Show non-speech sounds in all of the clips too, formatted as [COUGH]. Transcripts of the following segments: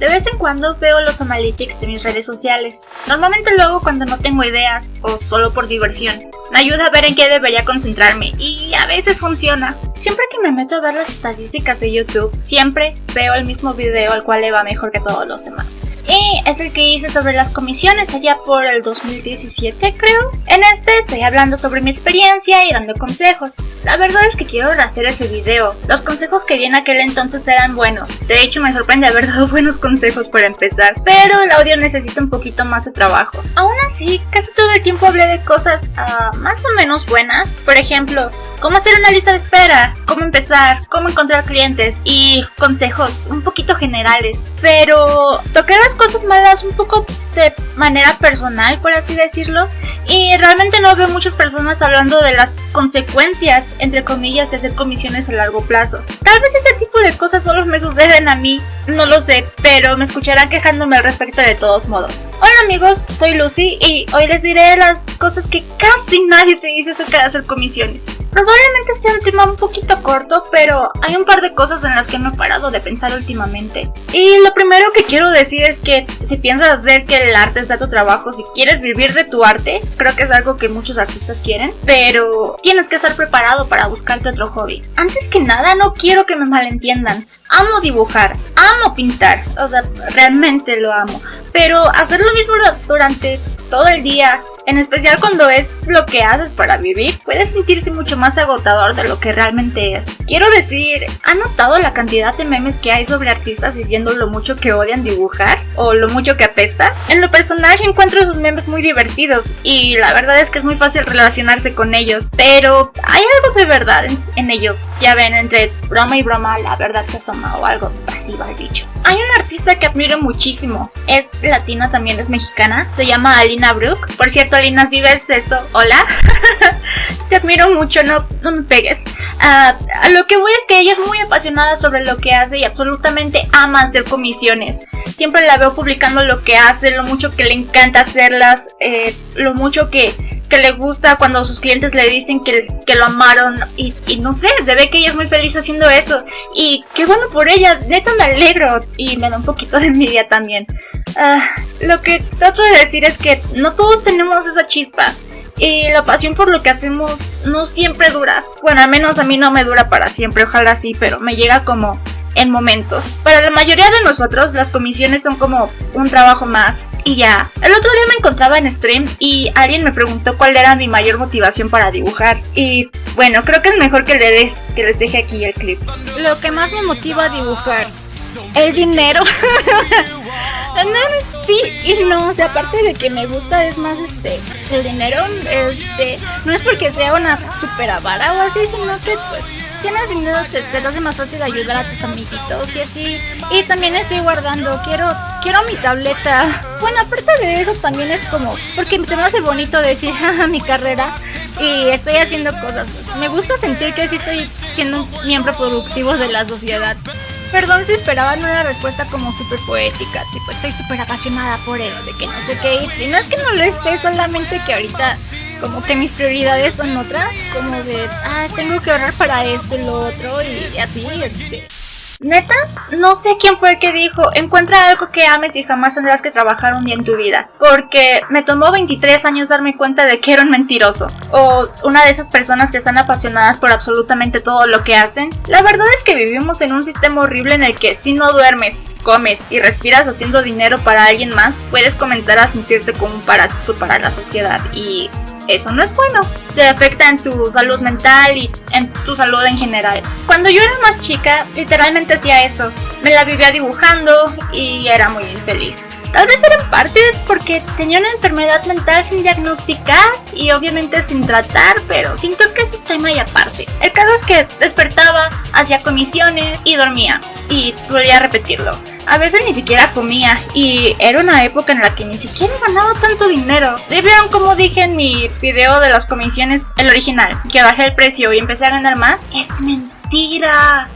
De vez en cuando veo los analytics de mis redes sociales. Normalmente lo hago cuando no tengo ideas o solo por diversión. Me ayuda a ver en qué debería concentrarme y a veces funciona. Siempre que me meto a ver las estadísticas de YouTube, siempre veo el mismo video al cual le va mejor que todos los demás y es el que hice sobre las comisiones allá por el 2017 creo. En este estoy hablando sobre mi experiencia y dando consejos. La verdad es que quiero rehacer ese video. Los consejos que di en aquel entonces eran buenos. De hecho me sorprende haber dado [LAUGHS] buenos consejos para empezar, pero el audio necesita un poquito más de trabajo. Aún así, casi todo el tiempo hablé de cosas uh, más o menos buenas. Por ejemplo, cómo hacer una lista de espera, cómo empezar, cómo encontrar clientes y consejos un poquito generales. Pero toqué las cosas malas un poco de manera personal, por así decirlo, y realmente no veo muchas personas hablando de las consecuencias, entre comillas, de hacer comisiones a largo plazo. Tal vez este tipo de cosas solo me suceden a mí, no lo sé, pero me escucharán quejándome al respecto de todos modos. Hola amigos, soy Lucy y hoy les diré las cosas que casi nadie te dice acerca de hacer comisiones. Probablemente sea un tema un poquito corto, pero hay un par de cosas en las que no he parado de pensar últimamente. Y lo primero que quiero decir es que si piensas hacer que el arte sea tu trabajo, si quieres vivir de tu arte, creo que es algo que muchos artistas quieren, pero tienes que estar preparado para buscarte otro hobby. Antes que nada, no quiero que me malentiendan. Amo dibujar, amo pintar, o sea, realmente lo amo. Pero hacer lo mismo durante todo el día, en especial cuando es lo que haces para vivir, puede sentirse mucho más agotador de lo que realmente es. Quiero decir, ¿han notado la cantidad de memes que hay sobre artistas diciendo lo mucho que odian dibujar? ¿O lo mucho que apesta? En lo personal encuentro esos memes muy divertidos y la verdad es que es muy fácil relacionarse con ellos, pero hay algo de verdad en, ellos. Ya ven, entre broma y broma la verdad se asoma o algo así va el dicho. Hay una artista que admiro muchísimo, es latina también, es mexicana, se llama Alina por cierto, Alina, si ves esto, hola. [LAUGHS] Te admiro mucho, no, no me pegues. Ah, lo que voy es que ella es muy apasionada sobre lo que hace y absolutamente ama hacer comisiones. Siempre la veo publicando lo que hace, lo mucho que le encanta hacerlas, eh, lo mucho que, que le gusta cuando sus clientes le dicen que, que lo amaron y, y, no sé, se ve que ella es muy feliz haciendo eso y qué bueno por ella, neta me alegro y me da un poquito de envidia también. Ah, lo que trato de decir es que no todos tenemos esa chispa. Y la pasión por lo que hacemos no siempre dura. Bueno, al menos a mí no me dura para siempre, ojalá sí, pero me llega como en momentos. Para la mayoría de nosotros, las comisiones son como un trabajo más y ya. El otro día me encontraba en stream y alguien me preguntó cuál era mi mayor motivación para dibujar. Y bueno, creo que es mejor que, le que les deje aquí el clip. Lo que más me motiva a dibujar, el dinero. [LAUGHS] No, sí y no, o sea, aparte de que me gusta es más este el dinero, este, no es porque sea una super avara o así, sino que pues tienes dinero te, te hace más fácil ayudar a tus amiguitos y así. Y también estoy guardando, quiero, quiero mi tableta. Bueno, aparte de eso también es como, porque se me hace bonito decir, [LAUGHS] mi carrera y estoy haciendo cosas. Me gusta sentir que sí estoy siendo un miembro productivo de la sociedad. Perdón si esperaban una respuesta como súper poética, tipo estoy súper apasionada por este, que no sé qué, y no es que no lo esté, solamente que ahorita como que mis prioridades son otras, como de, ah, tengo que ahorrar para esto y lo otro, y así, este... Neta, no sé quién fue el que dijo, encuentra algo que ames y jamás tendrás que trabajar un día en tu vida. Porque me tomó 23 años darme cuenta de que era un mentiroso. O una de esas personas que están apasionadas por absolutamente todo lo que hacen. La verdad es que vivimos en un sistema horrible en el que si no duermes, comes y respiras haciendo dinero para alguien más, puedes comenzar a sentirte como un parásito para la sociedad. Y eso no es bueno. Te afecta en tu salud mental y en tu salud en general. Cuando yo era más chica, literalmente hacía eso. Me la vivía dibujando y era muy infeliz. Tal vez era en parte porque tenía una enfermedad mental sin diagnosticar y obviamente sin tratar, pero siento que ese es tema y aparte. El caso es que despertaba, hacía comisiones y dormía. Y volvía a repetirlo. A veces ni siquiera comía y era una época en la que ni siquiera ganaba tanto dinero. ¿Sí vieron como dije en mi video de las comisiones, el original, que bajé el precio y empecé a ganar más? Es mentira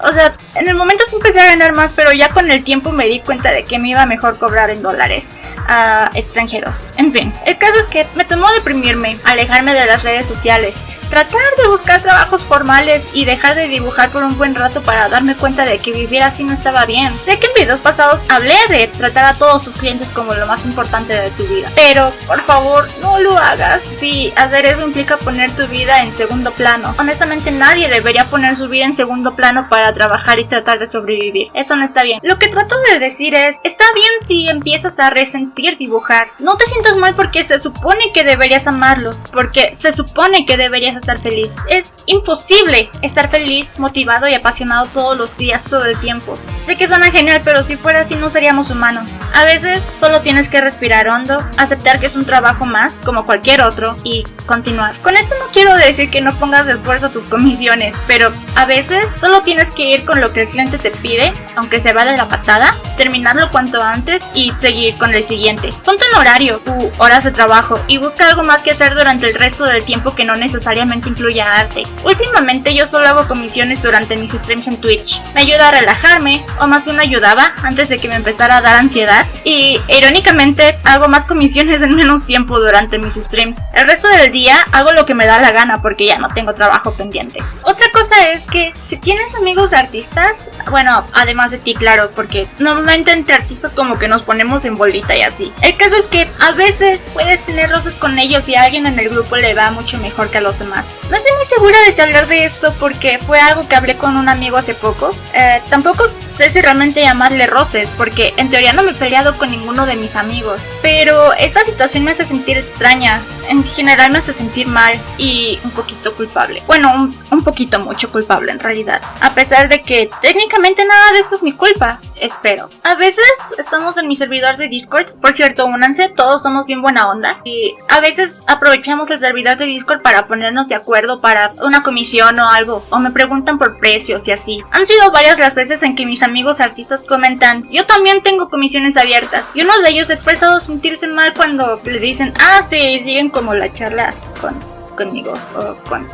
o sea, en el momento sí empecé a ganar más, pero ya con el tiempo me di cuenta de que me iba mejor cobrar en dólares a extranjeros. En fin, el caso es que me tomó deprimirme, alejarme de las redes sociales, tratar de buscar trabajos formales y dejar de dibujar por un buen rato para darme cuenta de que vivir así no estaba bien. Sé que en videos pasados hablé de tratar a todos tus clientes como lo más importante de tu vida, pero por favor no lo hagas. Si hacer eso implica poner tu vida en segundo plano. Honestamente nadie debería poner su vida en segundo plano para trabajar y tratar de sobrevivir. Eso no está bien. Lo que trato de decir es, está bien si empiezas a resentir dibujar. No te sientas mal porque se supone que deberías amarlo, porque se supone que deberías estar feliz. Es imposible estar feliz, motivado y apasionado todos los días, todo el tiempo. Sé que suena genial, pero si fuera así no seríamos humanos. A veces solo tienes que respirar hondo, aceptar que es un trabajo más, como cualquier otro, y continuar. Con esto no quiero decir que no pongas esfuerzo tus comisiones, pero a veces solo tienes que ir con lo que el cliente te pide, aunque se va de la patada, terminarlo cuanto antes y seguir con el siguiente. Ponte un horario u horas de trabajo y busca algo más que hacer durante el resto del tiempo que no necesariamente incluya arte. Últimamente yo solo hago comisiones durante mis streams en Twitch. Me ayuda a relajarme, o más bien me ayudaba antes de que me empezara a dar ansiedad. Y irónicamente hago más comisiones en menos tiempo durante mis streams. El resto del día hago lo que me da la gana porque ya no tengo trabajo pendiente. Otra cosa es que si tienes amigos artistas, bueno, además de ti, claro, porque normalmente entre artistas como que nos ponemos en bolita y así. El caso es que a veces puedes tener roces con ellos y a alguien en el grupo le va mucho mejor que a los demás. No estoy muy segura de si hablar de esto porque fue algo que hablé con un amigo hace poco. Eh, tampoco sé si realmente llamarle roces, porque en teoría no me he peleado con ninguno de mis amigos. Pero esta situación me hace sentir extraña, en general me hace sentir mal y un poquito culpable. Bueno, un, un, poquito mucho culpable en realidad. A pesar de que técnicamente nada de esto es mi culpa, espero. A veces estamos en mi servidor de Discord. Por cierto, únanse, todos somos bien buena onda. Y a veces aprovechamos el servidor de Discord para ponernos de acuerdo para una comisión o algo. O me preguntan por precios y así. Han sido varias las veces en que mis amigos artistas comentan, yo también tengo comisiones abiertas. Y uno de ellos ha expresado sentirse mal cuando le dicen, ah, sí, siguen como la charla con conmigo o con,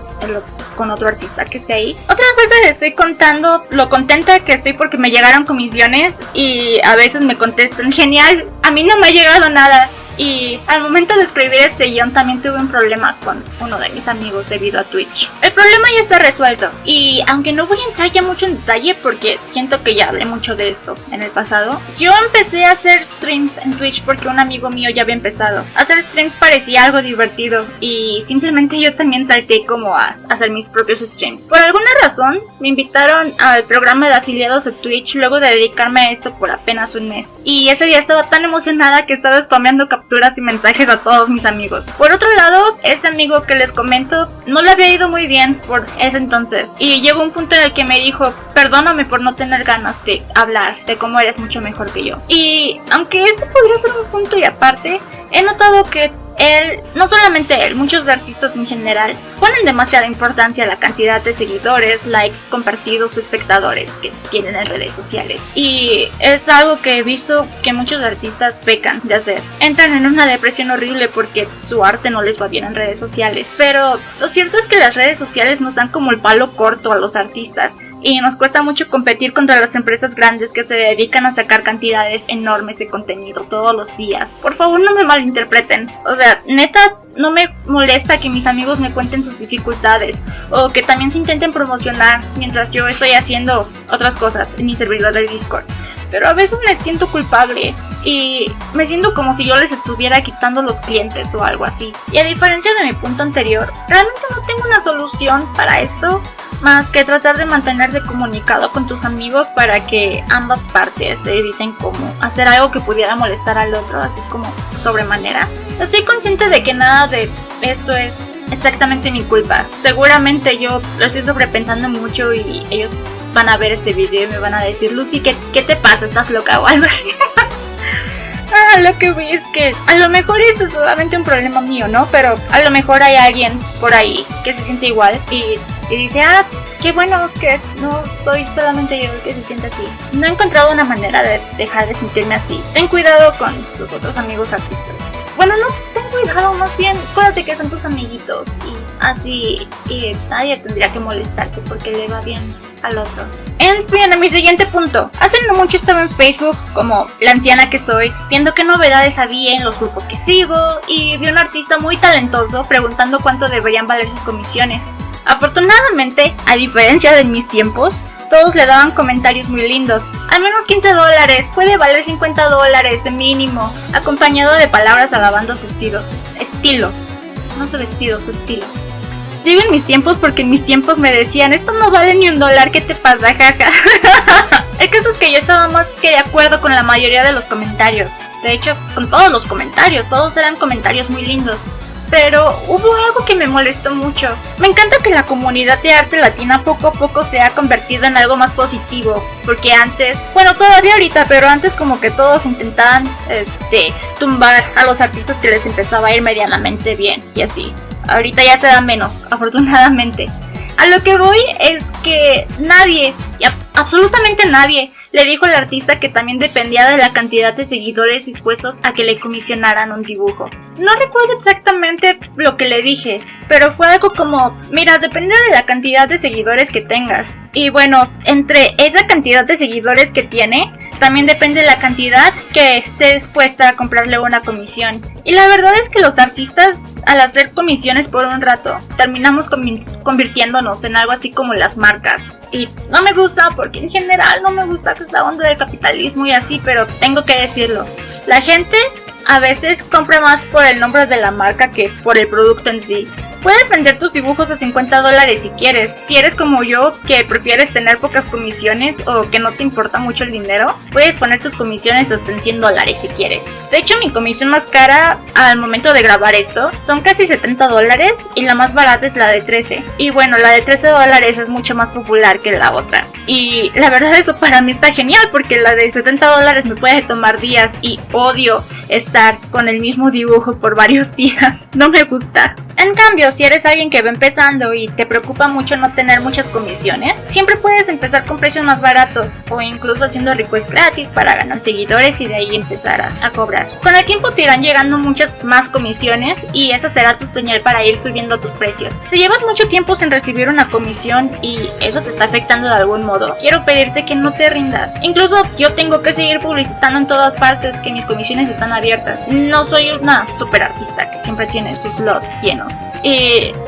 con otro artista que esté ahí. Otras veces estoy contando lo contenta que estoy porque me llegaron comisiones y a veces me contestan, genial, a mí no me ha llegado nada. Y al momento de escribir este guion también tuve un problema con uno de mis amigos debido a Twitch. El problema ya está resuelto y aunque no voy a entrar ya mucho en detalle porque siento que ya hablé mucho de esto en el pasado, yo empecé a hacer streams en Twitch porque un amigo mío ya había empezado. Hacer streams parecía algo divertido y simplemente yo también salté como a hacer mis propios streams. Por alguna razón me invitaron al programa de afiliados de Twitch luego de dedicarme a esto por apenas un mes. Y ese día estaba tan emocionada que estaba spameando capturas y mensajes a todos mis amigos. Por otro lado, este amigo que les comento no le había ido muy bien por ese entonces y llegó un punto en el que me dijo, perdóname por no tener ganas de hablar de cómo eres mucho mejor que yo. Y aunque este podría ser un punto y aparte, he notado que él, no solamente él, muchos artistas en general, ponen demasiada importancia a la cantidad de seguidores, likes, compartidos o espectadores que tienen en redes sociales. Y es algo que he visto que muchos artistas pecan de hacer. Entran en una depresión horrible porque su arte no les va bien en redes sociales. Pero lo cierto es que las redes sociales nos dan como el palo corto a los artistas y nos cuesta mucho competir contra las empresas grandes que se dedican a sacar cantidades enormes de contenido todos los días. Por favor no me malinterpreten. O sea, neta no me molesta que mis amigos me cuenten sus dificultades o que también se intenten promocionar mientras yo estoy haciendo otras cosas en mi servidor de Discord. Pero a veces me siento culpable y me siento como si yo les estuviera quitando los clientes o algo así. Y a diferencia de mi punto anterior, realmente no tengo una solución para esto más que tratar de mantenerte comunicado con tus amigos para que ambas partes eviten como hacer algo que pudiera molestar al otro, así como sobremanera. Estoy consciente de que nada de esto es exactamente mi culpa. Seguramente yo lo estoy sobrepensando mucho y ellos van a ver este video y me van a decir, Lucy, ¿qué, qué te pasa? ¿Estás loca [LAUGHS] o algo así? ah, lo que vi es que a lo mejor esto es solamente un problema mío, ¿no? Pero a lo mejor hay alguien por ahí que se siente igual y y dice, ah, qué bueno que no soy solamente yo el que se siente así. No he encontrado una manera de dejar de sentirme así. Ten cuidado con tus otros amigos artistas. Bueno, no, ten cuidado, más bien, acuérdate que son tus amiguitos y así y nadie tendría que molestarse porque le va bien al otro. En fin, a mi siguiente punto. Hace no mucho estaba en Facebook, como la anciana que soy, viendo qué novedades había en los grupos que sigo, y vi a un artista muy talentoso preguntando cuánto deberían valer sus comisiones. Afortunadamente, a diferencia de mis tiempos, todos le daban comentarios muy lindos. Al menos 15 dólares, puede valer 50 dólares de mínimo, acompañado de palabras alabando su estilo. Estilo. No su vestido, su estilo. Digo en mis tiempos porque en mis tiempos me decían, esto no vale ni un dólar, ¿qué te pasa, jaja? [LAUGHS] El caso es que yo estaba más que de acuerdo con la mayoría de los comentarios. De hecho, con todos los comentarios, todos eran comentarios muy lindos pero hubo algo que me molestó mucho. Me encanta que la comunidad de arte latina poco a poco se ha convertido en algo más positivo, porque antes, bueno, todavía ahorita, pero antes como que todos intentaban, este, tumbar a los artistas que les empezaba a ir medianamente bien y así. Ahorita ya se da menos, [LAUGHS] afortunadamente. A lo que voy es que nadie, absolutamente nadie, le dijo al artista que también dependía de la cantidad de seguidores dispuestos a que le comisionaran un dibujo. No recuerdo exactamente lo que le dije, pero fue algo como, mira, depende de la cantidad de seguidores que tengas. Y bueno, entre esa cantidad de seguidores que tiene, también depende de la cantidad que esté dispuesta a comprarle una comisión. Y la verdad es que los artistas al hacer comisiones por un rato, terminamos convirtiéndonos en algo así como las marcas. Y no me gusta porque en general no me gusta esta onda del capitalismo y así, pero tengo que decirlo. La gente a veces compra más por el nombre de la marca que por el producto en sí. Puedes vender tus dibujos a 50 dólares si quieres. Si eres como yo, que prefieres tener pocas comisiones o que no te importa mucho el dinero, puedes poner tus comisiones hasta en 100 dólares si quieres. De hecho, mi comisión más cara al momento de grabar esto son casi 70 dólares y la más barata es la de 13. Y bueno, la de 13 dólares es mucho más popular que la otra. Y la verdad eso para mí está genial porque la de 70 dólares me puede tomar días y odio estar con el mismo dibujo por varios [LAUGHS] días. No me gusta. En cambio, si eres alguien que va empezando y te preocupa mucho no tener muchas comisiones, siempre puedes empezar con precios más baratos o incluso haciendo requests gratis para ganar seguidores y de ahí empezar a, cobrar. Con el tiempo te irán llegando muchas más comisiones y esa será tu señal para ir subiendo tus precios. Si llevas mucho tiempo sin recibir una comisión y eso te está afectando de algún modo, quiero pedirte que no te rindas. Incluso yo tengo que seguir publicitando en todas partes que mis comisiones están abiertas. No soy una super artista que siempre tiene sus slots llenos. Y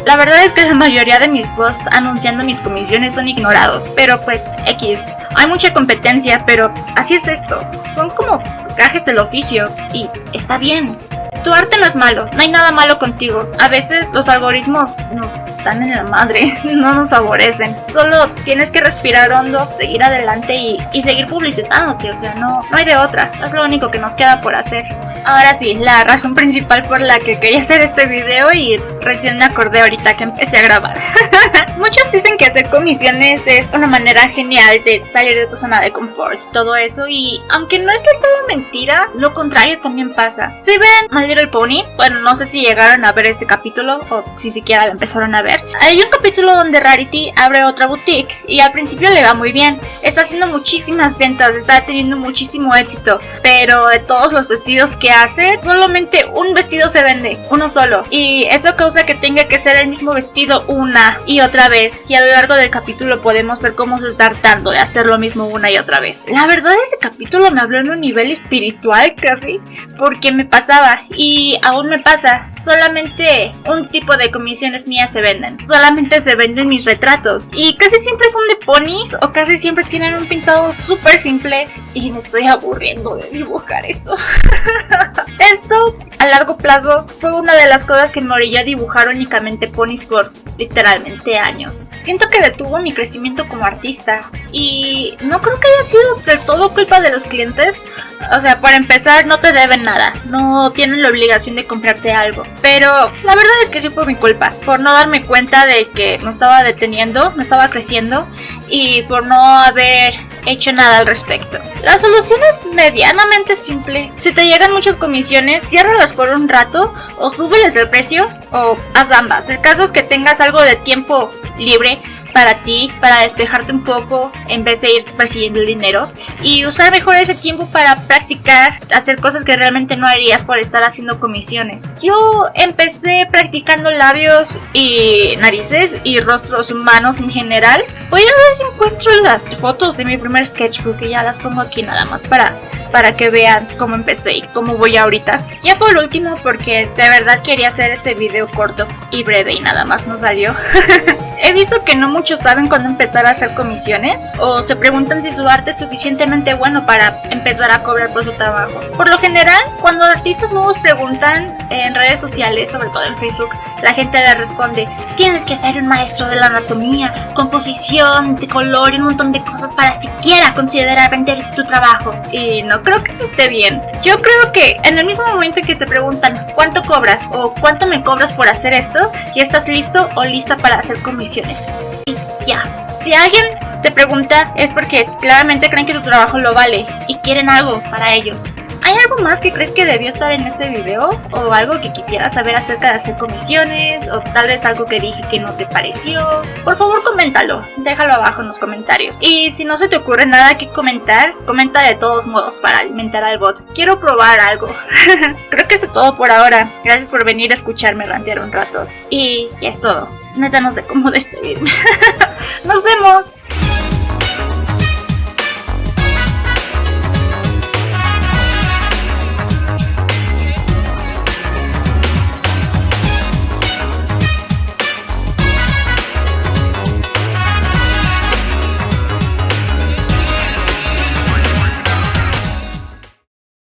la verdad es que la mayoría de mis posts anunciando mis comisiones son ignorados, pero pues X. Hay mucha competencia, pero así es esto. Son como gajes del oficio y está bien. Tu arte no es malo, no hay nada malo contigo. A veces los algoritmos nos dan en la madre, [LAUGHS] no nos favorecen. Solo tienes que respirar hondo, seguir adelante y, y seguir publicitándote, o sea, no, no hay de otra. Es lo único que nos queda por hacer. Ahora sí, la razón principal por la que quería hacer este video y recién me acordé ahorita que empecé a grabar. [LAUGHS] Muchos dicen hacer comisiones es una manera genial de salir de tu zona de confort, todo eso y aunque no es de todo mentira, lo contrario también pasa. Si ven My Little Pony, bueno, no sé si llegaron a ver este capítulo o si siquiera lo empezaron a ver. Hay un capítulo donde Rarity abre otra boutique y al principio le va muy bien. Está haciendo muchísimas ventas, está teniendo muchísimo éxito, pero de todos los vestidos que hace, solamente un vestido se vende, uno solo. Y eso causa que tenga que ser el mismo vestido una y otra vez. Y a largo del capítulo podemos ver cómo se está hartando de hacer lo mismo una y otra vez. La verdad ese capítulo me habló en un nivel espiritual casi, porque me pasaba y aún me pasa. Solamente un tipo de comisiones mías se venden. Solamente se venden mis retratos. Y casi siempre son de ponis o casi siempre tienen un pintado súper simple. Y me estoy aburriendo de dibujar eso. Esto [LAUGHS] a largo plazo fue una de las cosas que me orilló a dibujar únicamente ponis por literalmente años. Siento que detuvo mi crecimiento como artista y no creo que haya sido del todo culpa de los clientes. O sea, para empezar no te deben nada, no tienen la obligación de comprarte algo. Pero la verdad es que sí fue mi culpa, por no darme cuenta de que me estaba deteniendo, me estaba creciendo y por no haber hecho nada al respecto. La solución es medianamente simple. Si te llegan muchas comisiones, ciérralas por un rato o súbeles el precio o haz ambas. El caso es que tengas algo de tiempo libre para ti, para despejarte un poco en vez de ir persiguiendo el dinero y usar mejor ese tiempo para practicar, hacer cosas que realmente no harías por estar haciendo comisiones. Yo empecé practicando labios y narices y rostros humanos en general. Voy a ver si encuentro las fotos de mi primer sketchbook y ya las pongo aquí nada más para para que vean cómo empecé y cómo voy ahorita. Ya por último, porque de verdad quería hacer este video corto y breve y nada más no salió. [LAUGHS] He visto que no muchos saben cuándo empezar a hacer comisiones o se preguntan si su arte es suficientemente bueno para empezar a cobrar por su trabajo. Por lo general, cuando artistas nuevos preguntan en redes sociales, sobre todo en Facebook, la gente les responde, tienes que ser un maestro de la anatomía, composición, de color y un montón de cosas para siquiera considerar vender tu trabajo. Y no creo que eso esté bien. Yo creo que en el mismo momento que te preguntan cuánto cobras o cuánto me cobras por hacer esto, ya estás listo o lista para hacer comisiones. Y ya. Si alguien te pregunta es porque claramente creen que tu trabajo lo vale y quieren algo para ellos. ¿Hay algo más que crees que debió estar en este video? ¿O algo que quisieras saber acerca de hacer comisiones? ¿O tal vez algo que dije que no te pareció? Por favor coméntalo, déjalo abajo en los comentarios. Y si no se te ocurre nada que comentar, comenta de todos modos para alimentar al bot. Quiero probar algo. [LAUGHS] Creo que eso es todo por ahora. Gracias por venir a escucharme rantear un rato. Y ya es todo. Neta no sé cómo despedirme. [LAUGHS] ¡Nos vemos!